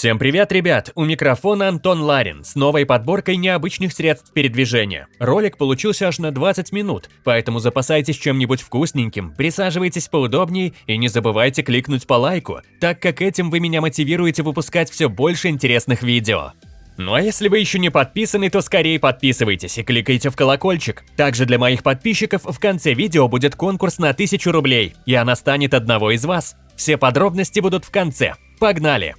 Всем привет, ребят! У микрофона Антон Ларин с новой подборкой необычных средств передвижения. Ролик получился аж на 20 минут, поэтому запасайтесь чем-нибудь вкусненьким, присаживайтесь поудобнее и не забывайте кликнуть по лайку, так как этим вы меня мотивируете выпускать все больше интересных видео. Ну а если вы еще не подписаны, то скорее подписывайтесь и кликайте в колокольчик. Также для моих подписчиков в конце видео будет конкурс на 1000 рублей, и она станет одного из вас. Все подробности будут в конце. Погнали!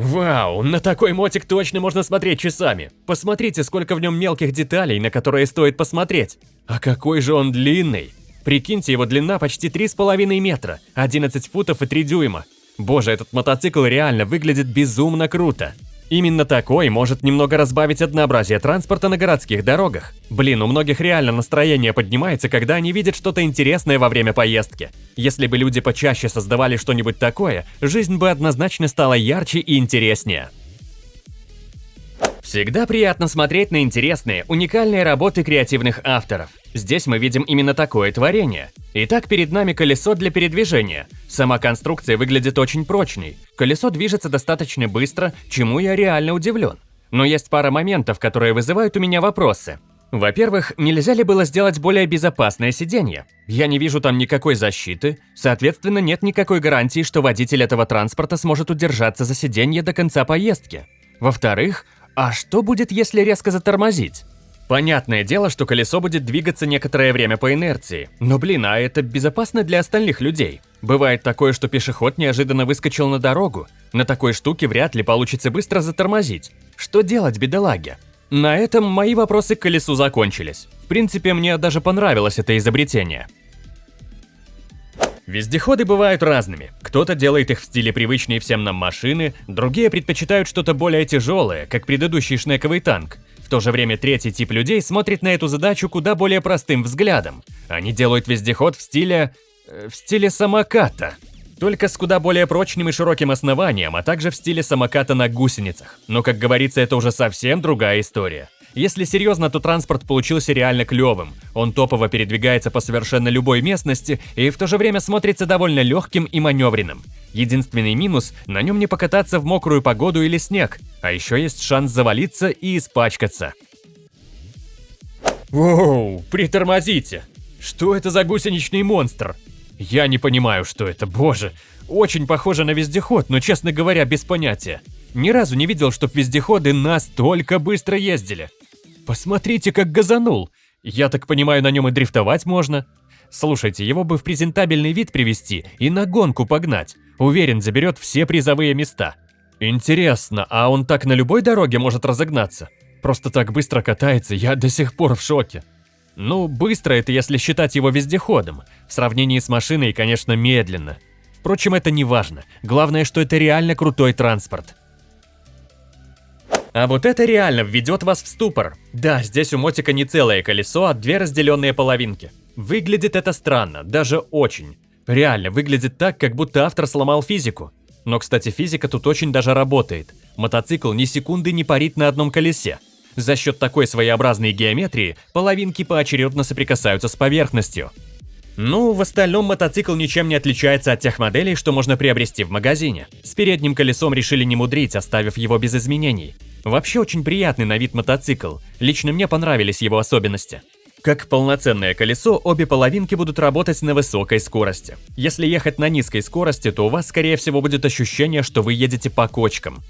Вау, на такой мотик точно можно смотреть часами. Посмотрите, сколько в нем мелких деталей, на которые стоит посмотреть. А какой же он длинный. Прикиньте, его длина почти 3,5 метра, 11 футов и 3 дюйма. Боже, этот мотоцикл реально выглядит безумно круто. Именно такой может немного разбавить однообразие транспорта на городских дорогах. Блин, у многих реально настроение поднимается, когда они видят что-то интересное во время поездки. Если бы люди почаще создавали что-нибудь такое, жизнь бы однозначно стала ярче и интереснее. Всегда приятно смотреть на интересные, уникальные работы креативных авторов. Здесь мы видим именно такое творение. Итак, перед нами колесо для передвижения. Сама конструкция выглядит очень прочной. Колесо движется достаточно быстро, чему я реально удивлен. Но есть пара моментов, которые вызывают у меня вопросы. Во-первых, нельзя ли было сделать более безопасное сиденье? Я не вижу там никакой защиты, соответственно, нет никакой гарантии, что водитель этого транспорта сможет удержаться за сиденье до конца поездки. Во-вторых, а что будет, если резко затормозить? Понятное дело, что колесо будет двигаться некоторое время по инерции. Но блин, а это безопасно для остальных людей. Бывает такое, что пешеход неожиданно выскочил на дорогу. На такой штуке вряд ли получится быстро затормозить. Что делать, бедолаге? На этом мои вопросы к колесу закончились. В принципе, мне даже понравилось это изобретение. Вездеходы бывают разными. Кто-то делает их в стиле привычной всем нам машины, другие предпочитают что-то более тяжелое, как предыдущий шнековый танк – в то же время третий тип людей смотрит на эту задачу куда более простым взглядом. Они делают вездеход в стиле... Э, в стиле самоката. Только с куда более прочным и широким основанием, а также в стиле самоката на гусеницах. Но, как говорится, это уже совсем другая история. Если серьезно, то транспорт получился реально клевым. Он топово передвигается по совершенно любой местности и в то же время смотрится довольно легким и маневренным. Единственный минус – на нем не покататься в мокрую погоду или снег, а еще есть шанс завалиться и испачкаться. Воу, притормозите! Что это за гусеничный монстр? Я не понимаю, что это, боже. Очень похоже на вездеход, но, честно говоря, без понятия. Ни разу не видел, чтоб вездеходы настолько быстро ездили. Посмотрите, как газанул. Я так понимаю, на нем и дрифтовать можно. Слушайте, его бы в презентабельный вид привести и на гонку погнать. Уверен, заберет все призовые места. Интересно, а он так на любой дороге может разогнаться? Просто так быстро катается, я до сих пор в шоке. Ну, быстро это если считать его вездеходом. В сравнении с машиной, конечно, медленно. Впрочем, это не важно. Главное, что это реально крутой транспорт. А вот это реально введет вас в ступор. Да, здесь у мотика не целое колесо, а две разделенные половинки. Выглядит это странно, даже очень. Реально, выглядит так, как будто автор сломал физику. Но, кстати, физика тут очень даже работает. Мотоцикл ни секунды не парит на одном колесе. За счет такой своеобразной геометрии половинки поочередно соприкасаются с поверхностью. Ну, в остальном мотоцикл ничем не отличается от тех моделей, что можно приобрести в магазине. С передним колесом решили не мудрить, оставив его без изменений. Вообще очень приятный на вид мотоцикл, лично мне понравились его особенности. Как полноценное колесо, обе половинки будут работать на высокой скорости. Если ехать на низкой скорости, то у вас скорее всего будет ощущение, что вы едете по кочкам.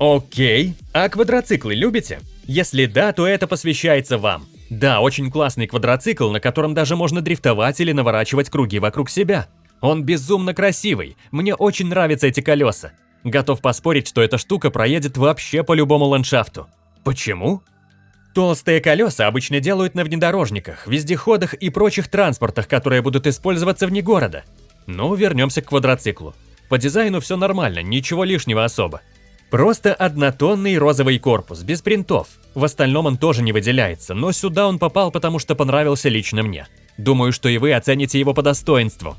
Окей, а квадроциклы любите? Если да, то это посвящается вам. Да, очень классный квадроцикл, на котором даже можно дрифтовать или наворачивать круги вокруг себя. Он безумно красивый, мне очень нравятся эти колеса. Готов поспорить, что эта штука проедет вообще по любому ландшафту. Почему? Толстые колеса обычно делают на внедорожниках, вездеходах и прочих транспортах, которые будут использоваться вне города. Но вернемся к квадроциклу. По дизайну все нормально, ничего лишнего особо. Просто однотонный розовый корпус, без принтов. В остальном он тоже не выделяется, но сюда он попал, потому что понравился лично мне. Думаю, что и вы оцените его по достоинству.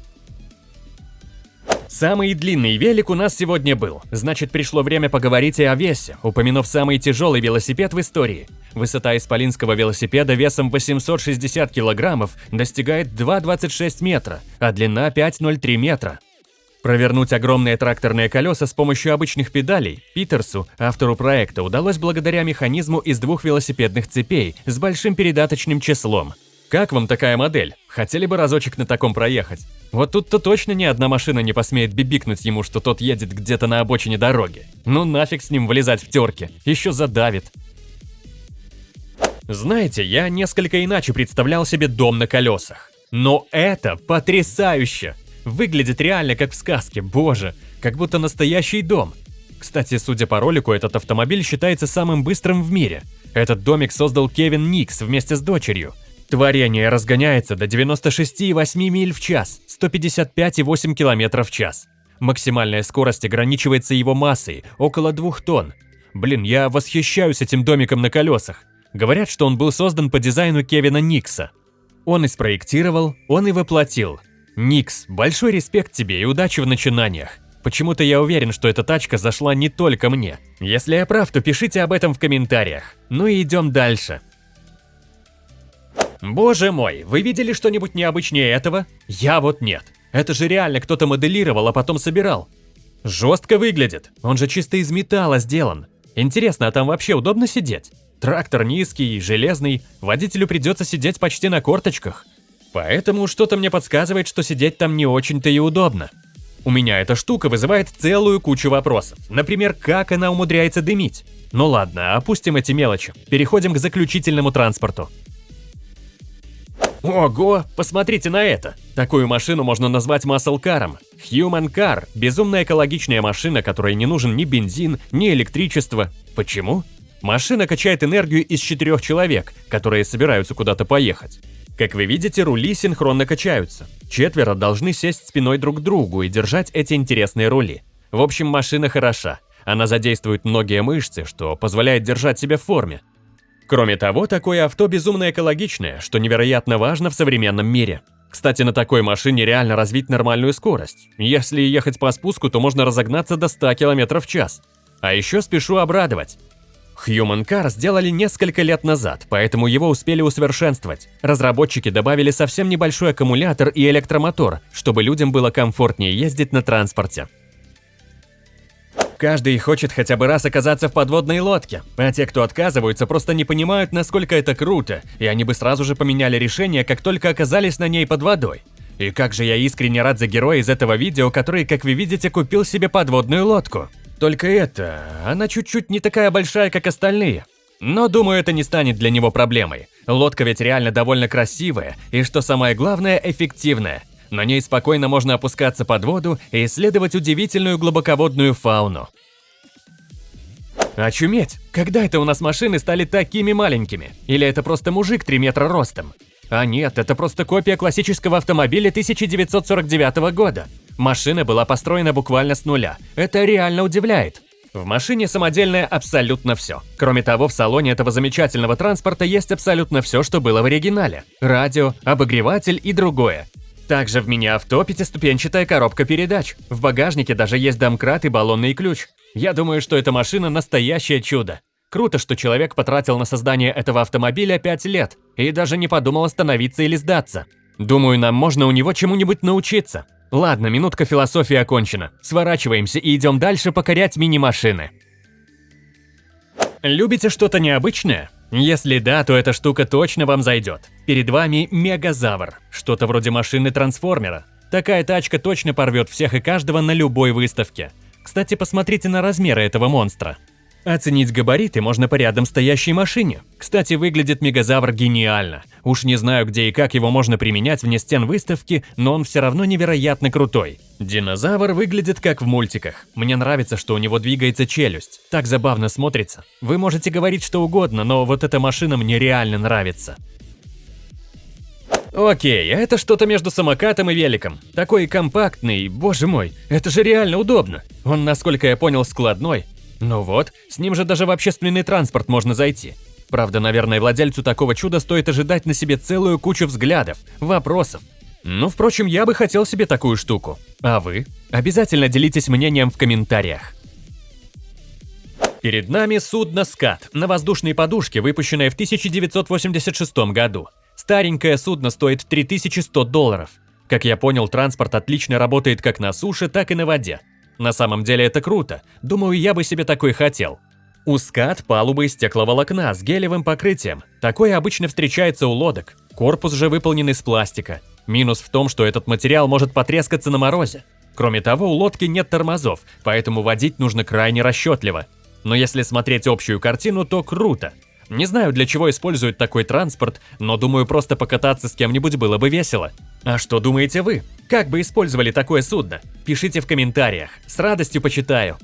Самый длинный велик у нас сегодня был, значит пришло время поговорить и о весе, упомянув самый тяжелый велосипед в истории. Высота исполинского велосипеда весом 860 килограммов достигает 2,26 метра, а длина 5,03 метра. Провернуть огромные тракторные колеса с помощью обычных педалей Питерсу, автору проекта, удалось благодаря механизму из двух велосипедных цепей с большим передаточным числом. Как вам такая модель? Хотели бы разочек на таком проехать? Вот тут-то точно ни одна машина не посмеет бибикнуть ему, что тот едет где-то на обочине дороги. Ну нафиг с ним вылезать в терке, еще задавит. Знаете, я несколько иначе представлял себе дом на колесах. Но это потрясающе! Выглядит реально как в сказке, боже, как будто настоящий дом. Кстати, судя по ролику, этот автомобиль считается самым быстрым в мире. Этот домик создал Кевин Никс вместе с дочерью. Творение разгоняется до 96,8 миль в час, 155,8 км в час. Максимальная скорость ограничивается его массой, около 2 тонн. Блин, я восхищаюсь этим домиком на колесах. Говорят, что он был создан по дизайну Кевина Никса. Он и спроектировал, он и воплотил. Никс, большой респект тебе и удачи в начинаниях. Почему-то я уверен, что эта тачка зашла не только мне. Если я прав, то пишите об этом в комментариях. Ну и идем дальше. Боже мой, вы видели что-нибудь необычнее этого? Я вот нет. Это же реально кто-то моделировал, а потом собирал. Жестко выглядит, он же чисто из металла сделан. Интересно, а там вообще удобно сидеть? Трактор низкий, железный, водителю придется сидеть почти на корточках. Поэтому что-то мне подсказывает, что сидеть там не очень-то и удобно. У меня эта штука вызывает целую кучу вопросов. Например, как она умудряется дымить? Ну ладно, опустим эти мелочи. Переходим к заключительному транспорту. Ого, посмотрите на это! Такую машину можно назвать маслкаром. Human Car – безумно экологичная машина, которой не нужен ни бензин, ни электричество. Почему? Машина качает энергию из четырех человек, которые собираются куда-то поехать. Как вы видите, рули синхронно качаются. Четверо должны сесть спиной друг к другу и держать эти интересные рули. В общем, машина хороша. Она задействует многие мышцы, что позволяет держать себя в форме. Кроме того, такое авто безумно экологичное, что невероятно важно в современном мире. Кстати, на такой машине реально развить нормальную скорость. Если ехать по спуску, то можно разогнаться до 100 км в час. А еще спешу обрадовать. Human Car сделали несколько лет назад, поэтому его успели усовершенствовать. Разработчики добавили совсем небольшой аккумулятор и электромотор, чтобы людям было комфортнее ездить на транспорте. Каждый хочет хотя бы раз оказаться в подводной лодке, а те, кто отказываются, просто не понимают, насколько это круто, и они бы сразу же поменяли решение, как только оказались на ней под водой. И как же я искренне рад за героя из этого видео, который, как вы видите, купил себе подводную лодку. Только это, она чуть-чуть не такая большая, как остальные. Но думаю, это не станет для него проблемой. Лодка ведь реально довольно красивая, и что самое главное, эффективная. На ней спокойно можно опускаться под воду и исследовать удивительную глубоководную фауну. Очуметь! Когда это у нас машины стали такими маленькими? Или это просто мужик 3 метра ростом? А нет, это просто копия классического автомобиля 1949 года. Машина была построена буквально с нуля. Это реально удивляет. В машине самодельное абсолютно все. Кроме того, в салоне этого замечательного транспорта есть абсолютно все, что было в оригинале. Радио, обогреватель и другое. Также в мини-авто пятиступенчатая коробка передач. В багажнике даже есть домкрат и баллонный ключ. Я думаю, что эта машина настоящее чудо. Круто, что человек потратил на создание этого автомобиля 5 лет и даже не подумал остановиться или сдаться. Думаю, нам можно у него чему-нибудь научиться. Ладно, минутка философии окончена. Сворачиваемся и идем дальше покорять мини-машины. Любите что-то необычное? Если да, то эта штука точно вам зайдет. Перед вами Мегазавр, что-то вроде машины-трансформера. Такая тачка точно порвет всех и каждого на любой выставке. Кстати, посмотрите на размеры этого монстра. Оценить габариты можно по рядом стоящей машине. Кстати, выглядит Мегазавр гениально. Уж не знаю, где и как его можно применять вне стен выставки, но он все равно невероятно крутой. Динозавр выглядит как в мультиках. Мне нравится, что у него двигается челюсть. Так забавно смотрится. Вы можете говорить что угодно, но вот эта машина мне реально нравится. Окей, это что-то между самокатом и великом. Такой компактный, боже мой, это же реально удобно. Он, насколько я понял, складной, ну вот, с ним же даже в общественный транспорт можно зайти. Правда, наверное, владельцу такого чуда стоит ожидать на себе целую кучу взглядов, вопросов. Ну, впрочем, я бы хотел себе такую штуку. А вы? Обязательно делитесь мнением в комментариях. Перед нами судно «Скат» на воздушной подушке, выпущенное в 1986 году. Старенькое судно стоит 3100 долларов. Как я понял, транспорт отлично работает как на суше, так и на воде. На самом деле это круто. Думаю, я бы себе такой хотел. Ускат палубы из стекловолокна с гелевым покрытием. Такое обычно встречается у лодок. Корпус же выполнен из пластика. Минус в том, что этот материал может потрескаться на морозе. Кроме того, у лодки нет тормозов, поэтому водить нужно крайне расчетливо. Но если смотреть общую картину, то круто. Не знаю, для чего используют такой транспорт, но думаю, просто покататься с кем-нибудь было бы весело. А что думаете вы? Как бы использовали такое судно? Пишите в комментариях, с радостью почитаю.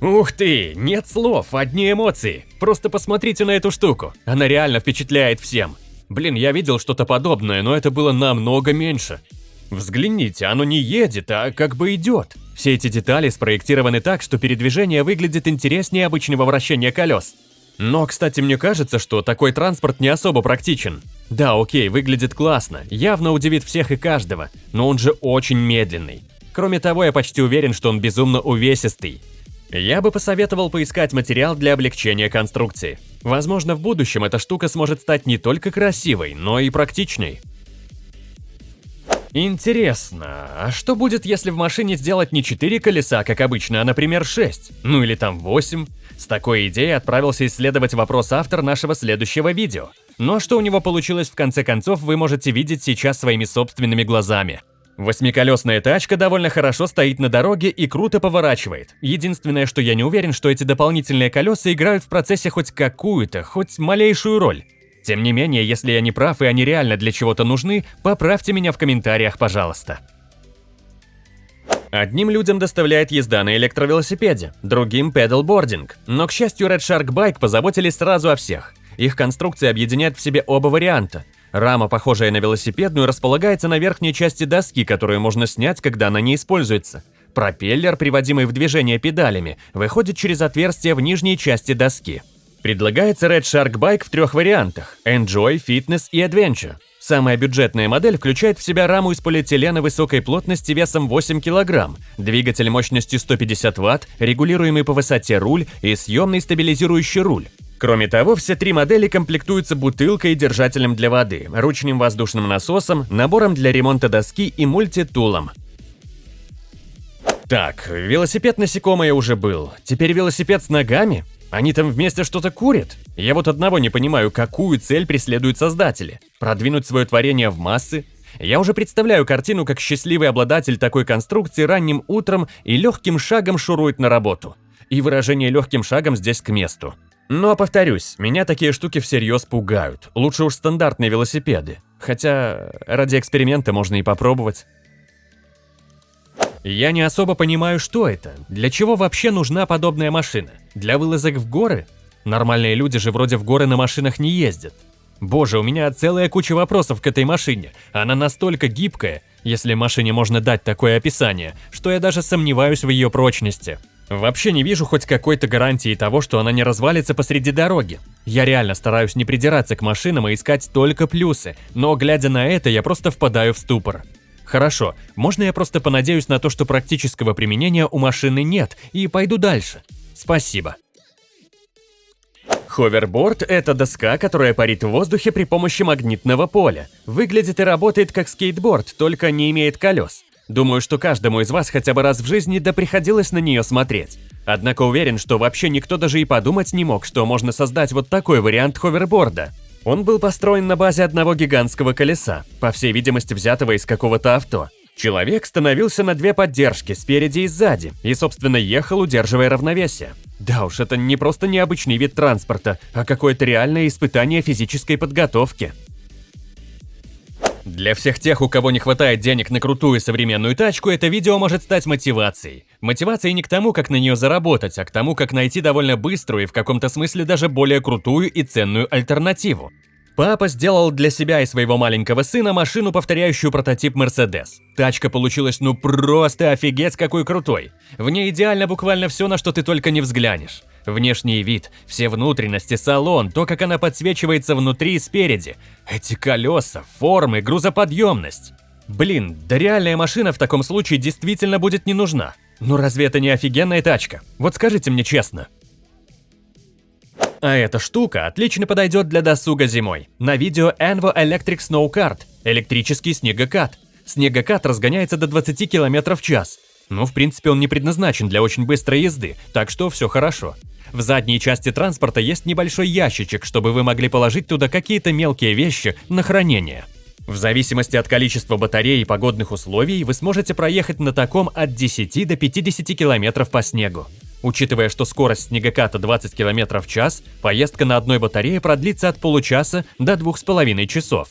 Ух ты, нет слов, одни эмоции. Просто посмотрите на эту штуку, она реально впечатляет всем. Блин, я видел что-то подобное, но это было намного меньше. Взгляните, оно не едет, а как бы идет. Все эти детали спроектированы так, что передвижение выглядит интереснее обычного вращения колес. Но, кстати, мне кажется, что такой транспорт не особо практичен. Да, окей, выглядит классно, явно удивит всех и каждого, но он же очень медленный. Кроме того, я почти уверен, что он безумно увесистый. Я бы посоветовал поискать материал для облегчения конструкции. Возможно, в будущем эта штука сможет стать не только красивой, но и практичной. Интересно, а что будет, если в машине сделать не 4 колеса, как обычно, а, например, 6? Ну или там 8? С такой идеей отправился исследовать вопрос автор нашего следующего видео. Но что у него получилось в конце концов, вы можете видеть сейчас своими собственными глазами. Восьмиколесная тачка довольно хорошо стоит на дороге и круто поворачивает. Единственное, что я не уверен, что эти дополнительные колеса играют в процессе хоть какую-то, хоть малейшую роль. Тем не менее, если я не прав и они реально для чего-то нужны, поправьте меня в комментариях, пожалуйста. Одним людям доставляет езда на электровелосипеде, другим – педалбординг. Но, к счастью, Red Shark Bike позаботились сразу о всех. Их конструкция объединяет в себе оба варианта – Рама, похожая на велосипедную, располагается на верхней части доски, которую можно снять, когда она не используется. Пропеллер, приводимый в движение педалями, выходит через отверстие в нижней части доски. Предлагается Red Shark Bike в трех вариантах – Enjoy, Fitness и Adventure. Самая бюджетная модель включает в себя раму из полиэтилена высокой плотности весом 8 кг, двигатель мощностью 150 Вт, регулируемый по высоте руль и съемный стабилизирующий руль. Кроме того, все три модели комплектуются бутылкой и держателем для воды, ручным воздушным насосом, набором для ремонта доски и мультитулом. Так, велосипед насекомое уже был. Теперь велосипед с ногами? Они там вместе что-то курят? Я вот одного не понимаю, какую цель преследуют создатели. Продвинуть свое творение в массы? Я уже представляю картину, как счастливый обладатель такой конструкции ранним утром и легким шагом шурует на работу. И выражение легким шагом здесь к месту. Но, повторюсь, меня такие штуки всерьез пугают. Лучше уж стандартные велосипеды. Хотя, ради эксперимента можно и попробовать. Я не особо понимаю, что это. Для чего вообще нужна подобная машина? Для вылазок в горы? Нормальные люди же вроде в горы на машинах не ездят. Боже, у меня целая куча вопросов к этой машине. Она настолько гибкая, если машине можно дать такое описание, что я даже сомневаюсь в ее прочности. Вообще не вижу хоть какой-то гарантии того, что она не развалится посреди дороги. Я реально стараюсь не придираться к машинам и искать только плюсы, но глядя на это, я просто впадаю в ступор. Хорошо, можно я просто понадеюсь на то, что практического применения у машины нет, и пойду дальше. Спасибо. Ховерборд – это доска, которая парит в воздухе при помощи магнитного поля. Выглядит и работает как скейтборд, только не имеет колес. Думаю, что каждому из вас хотя бы раз в жизни да приходилось на нее смотреть. Однако уверен, что вообще никто даже и подумать не мог, что можно создать вот такой вариант ховерборда. Он был построен на базе одного гигантского колеса, по всей видимости взятого из какого-то авто. Человек становился на две поддержки, спереди и сзади, и, собственно, ехал, удерживая равновесие. Да уж, это не просто необычный вид транспорта, а какое-то реальное испытание физической подготовки. Для всех тех, у кого не хватает денег на крутую современную тачку, это видео может стать мотивацией. Мотивацией не к тому, как на нее заработать, а к тому, как найти довольно быструю и в каком-то смысле даже более крутую и ценную альтернативу. Папа сделал для себя и своего маленького сына машину, повторяющую прототип Mercedes. Тачка получилась ну просто офигеть какой крутой. В ней идеально буквально все, на что ты только не взглянешь. Внешний вид, все внутренности, салон, то, как она подсвечивается внутри и спереди. Эти колеса, формы, грузоподъемность. Блин, да реальная машина в таком случае действительно будет не нужна. Ну разве это не офигенная тачка? Вот скажите мне честно. А эта штука отлично подойдет для досуга зимой. На видео Envo Electric Snow Kart. Электрический снегокат. Снегокат разгоняется до 20 км в час. Ну, в принципе, он не предназначен для очень быстрой езды, так что все хорошо. В задней части транспорта есть небольшой ящичек, чтобы вы могли положить туда какие-то мелкие вещи на хранение. В зависимости от количества батареи и погодных условий, вы сможете проехать на таком от 10 до 50 км по снегу. Учитывая, что скорость снегоката 20 км в час, поездка на одной батарее продлится от получаса до 2,5 часов.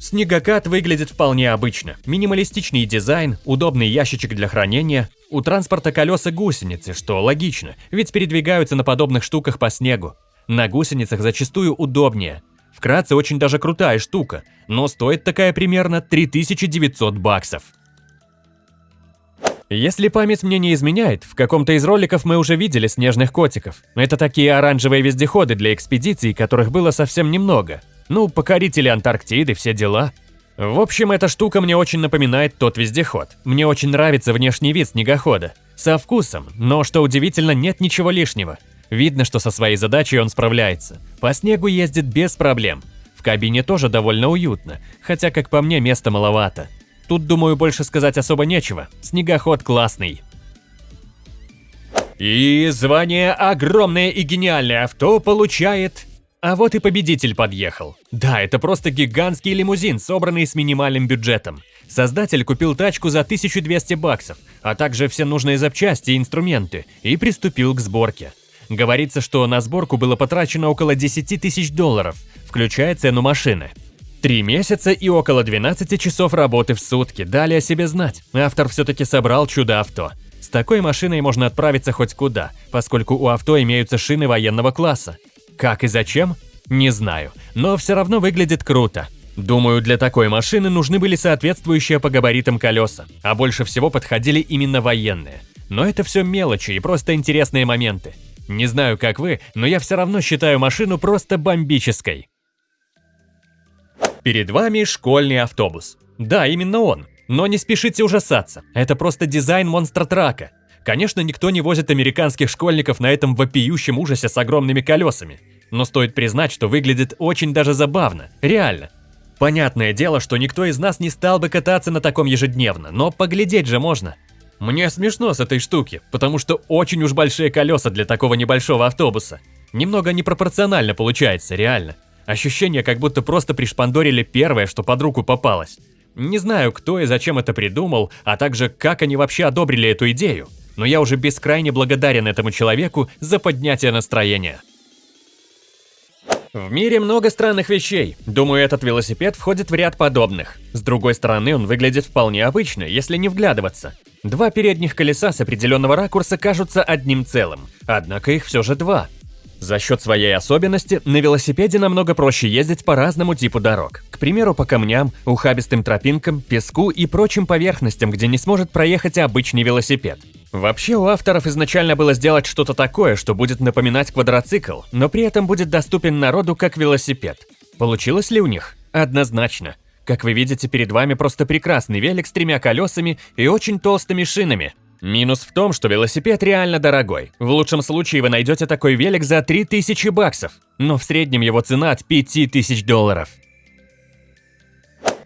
Снегокат выглядит вполне обычно. Минималистичный дизайн, удобный ящичек для хранения. У транспорта колеса гусеницы, что логично, ведь передвигаются на подобных штуках по снегу. На гусеницах зачастую удобнее. Вкратце, очень даже крутая штука, но стоит такая примерно 3900 баксов. Если память мне не изменяет, в каком-то из роликов мы уже видели снежных котиков. Это такие оранжевые вездеходы для экспедиций, которых было совсем немного. Ну, покорители Антарктиды, все дела. В общем, эта штука мне очень напоминает тот вездеход. Мне очень нравится внешний вид снегохода. Со вкусом, но, что удивительно, нет ничего лишнего. Видно, что со своей задачей он справляется. По снегу ездит без проблем. В кабине тоже довольно уютно, хотя, как по мне, места маловато. Тут, думаю, больше сказать особо нечего. Снегоход классный. И звание «Огромное и гениальное авто» получает а вот и победитель подъехал. Да, это просто гигантский лимузин, собранный с минимальным бюджетом. Создатель купил тачку за 1200 баксов, а также все нужные запчасти и инструменты, и приступил к сборке. Говорится, что на сборку было потрачено около 10 тысяч долларов, включая цену машины. Три месяца и около 12 часов работы в сутки дали о себе знать. Автор все-таки собрал чудо-авто. С такой машиной можно отправиться хоть куда, поскольку у авто имеются шины военного класса. Как и зачем? Не знаю, но все равно выглядит круто. Думаю, для такой машины нужны были соответствующие по габаритам колеса, а больше всего подходили именно военные. Но это все мелочи и просто интересные моменты. Не знаю, как вы, но я все равно считаю машину просто бомбической. Перед вами школьный автобус. Да, именно он. Но не спешите ужасаться, это просто дизайн монстра-трака. Конечно, никто не возит американских школьников на этом вопиющем ужасе с огромными колесами. Но стоит признать, что выглядит очень даже забавно. Реально. Понятное дело, что никто из нас не стал бы кататься на таком ежедневно, но поглядеть же можно. Мне смешно с этой штуки, потому что очень уж большие колеса для такого небольшого автобуса. Немного непропорционально получается, реально. Ощущение, как будто просто пришпандорили первое, что под руку попалось. Не знаю, кто и зачем это придумал, а также как они вообще одобрили эту идею но я уже бескрайне благодарен этому человеку за поднятие настроения. В мире много странных вещей. Думаю, этот велосипед входит в ряд подобных. С другой стороны, он выглядит вполне обычно, если не вглядываться. Два передних колеса с определенного ракурса кажутся одним целым, однако их все же два. За счет своей особенности, на велосипеде намного проще ездить по разному типу дорог. К примеру, по камням, ухабистым тропинкам, песку и прочим поверхностям, где не сможет проехать обычный велосипед. Вообще у авторов изначально было сделать что-то такое, что будет напоминать квадроцикл, но при этом будет доступен народу как велосипед. Получилось ли у них? Однозначно. Как вы видите, перед вами просто прекрасный велик с тремя колесами и очень толстыми шинами. Минус в том, что велосипед реально дорогой. В лучшем случае вы найдете такой велик за 3000 баксов, но в среднем его цена от 5000 долларов.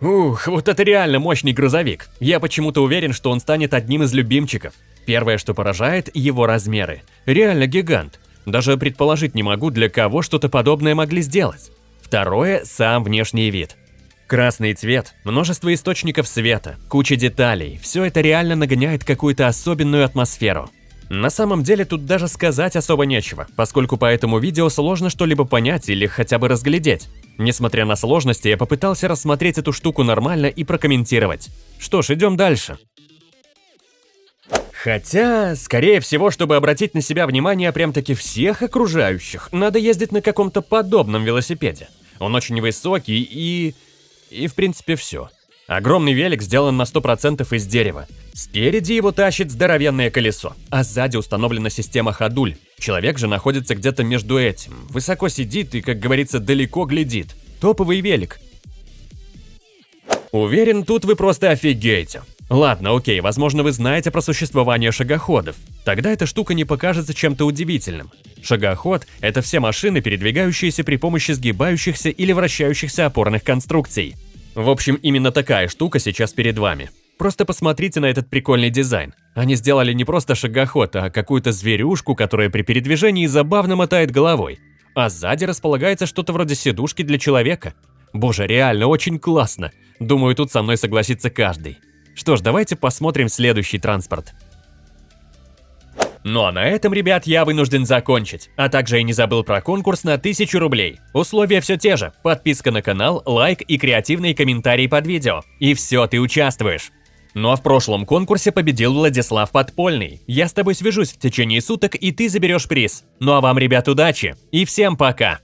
Ух, вот это реально мощный грузовик. Я почему-то уверен, что он станет одним из любимчиков. Первое, что поражает, его размеры. Реально гигант. Даже предположить не могу, для кого что-то подобное могли сделать. Второе – сам внешний вид. Красный цвет, множество источников света, куча деталей – все это реально нагоняет какую-то особенную атмосферу. На самом деле тут даже сказать особо нечего, поскольку по этому видео сложно что-либо понять или хотя бы разглядеть. Несмотря на сложности, я попытался рассмотреть эту штуку нормально и прокомментировать. Что ж, идем дальше. Хотя, скорее всего, чтобы обратить на себя внимание прям-таки всех окружающих, надо ездить на каком-то подобном велосипеде. Он очень высокий и... и в принципе все. Огромный велик сделан на 100% из дерева. Спереди его тащит здоровенное колесо, а сзади установлена система ходуль. Человек же находится где-то между этим, высоко сидит и, как говорится, далеко глядит. Топовый велик. Уверен, тут вы просто офигеете. Ладно, окей, возможно вы знаете про существование шагоходов. Тогда эта штука не покажется чем-то удивительным. Шагоход – это все машины, передвигающиеся при помощи сгибающихся или вращающихся опорных конструкций. В общем, именно такая штука сейчас перед вами. Просто посмотрите на этот прикольный дизайн. Они сделали не просто шагоход, а какую-то зверюшку, которая при передвижении забавно мотает головой. А сзади располагается что-то вроде сидушки для человека. Боже, реально очень классно. Думаю, тут со мной согласится каждый. Что ж, давайте посмотрим следующий транспорт. Ну а на этом, ребят, я вынужден закончить. А также я не забыл про конкурс на 1000 рублей. Условия все те же. Подписка на канал, лайк и креативные комментарии под видео. И все, ты участвуешь. Ну а в прошлом конкурсе победил Владислав Подпольный. Я с тобой свяжусь в течение суток, и ты заберешь приз. Ну а вам, ребят, удачи. И всем пока.